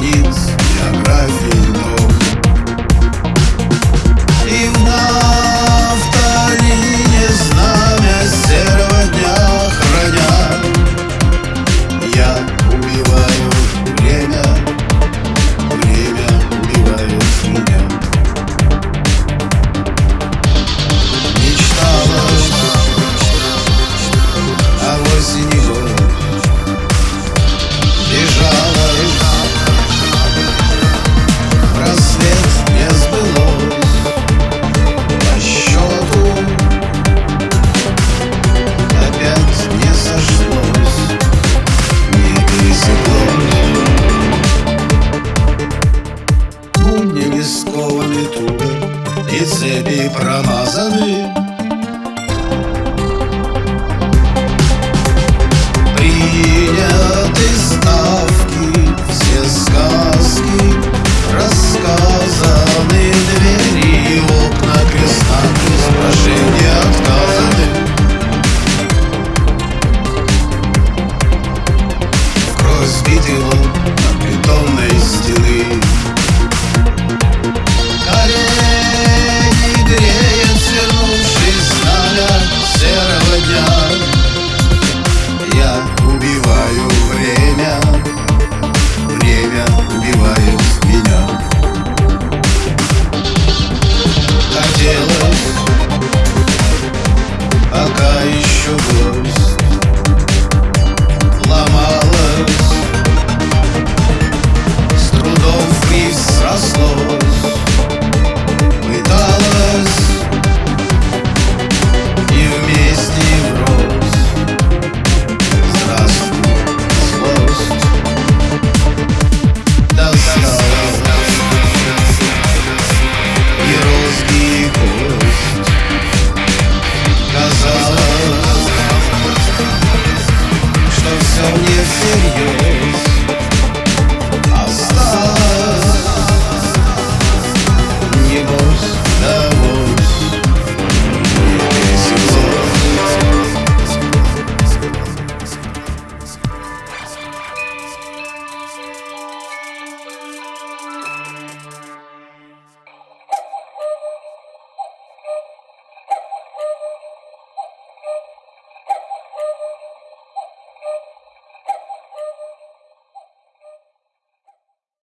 You. Скованы туго И цепи промазаны